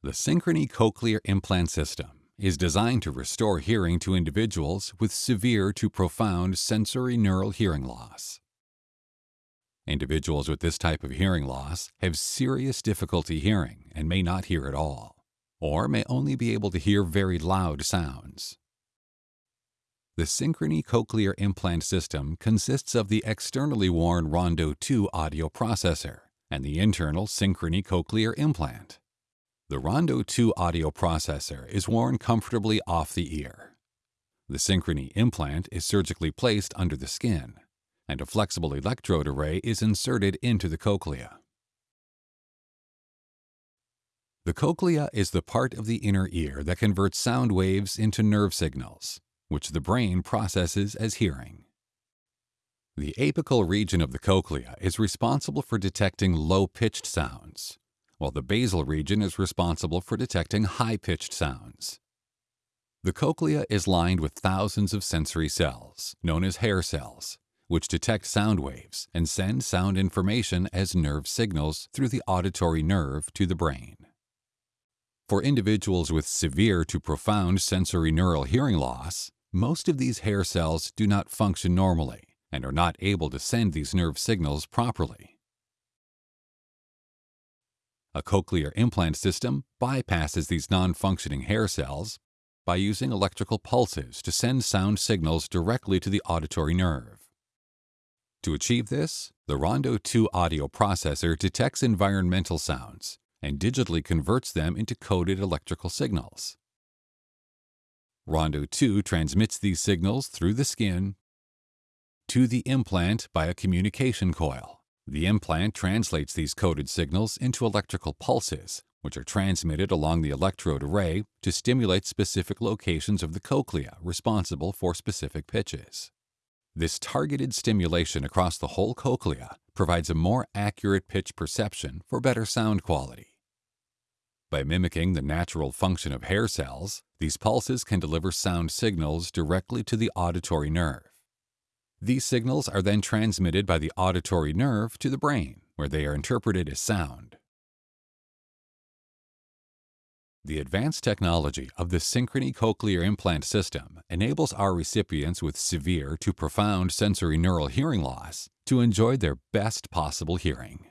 The Synchrony Cochlear Implant System is designed to restore hearing to individuals with severe to profound sensorineural hearing loss. Individuals with this type of hearing loss have serious difficulty hearing and may not hear at all, or may only be able to hear very loud sounds. The Synchrony Cochlear Implant System consists of the externally worn Rondo 2 audio processor and the internal Synchrony Cochlear implant. The Rondo 2 audio processor is worn comfortably off the ear. The Synchrony implant is surgically placed under the skin, and a flexible electrode array is inserted into the cochlea. The cochlea is the part of the inner ear that converts sound waves into nerve signals, which the brain processes as hearing. The apical region of the cochlea is responsible for detecting low-pitched sounds, while the basal region is responsible for detecting high-pitched sounds. The cochlea is lined with thousands of sensory cells, known as hair cells, which detect sound waves and send sound information as nerve signals through the auditory nerve to the brain. For individuals with severe to profound sensorineural hearing loss, most of these hair cells do not function normally and are not able to send these nerve signals properly. A cochlear implant system bypasses these non-functioning hair cells by using electrical pulses to send sound signals directly to the auditory nerve. To achieve this, the Rondo 2 audio processor detects environmental sounds and digitally converts them into coded electrical signals. Rondo 2 transmits these signals through the skin to the implant by a communication coil. The implant translates these coded signals into electrical pulses, which are transmitted along the electrode array to stimulate specific locations of the cochlea responsible for specific pitches. This targeted stimulation across the whole cochlea provides a more accurate pitch perception for better sound quality. By mimicking the natural function of hair cells, these pulses can deliver sound signals directly to the auditory nerve. These signals are then transmitted by the auditory nerve to the brain, where they are interpreted as sound. The advanced technology of the Synchrony Cochlear Implant System enables our recipients with severe to profound sensorineural hearing loss to enjoy their best possible hearing.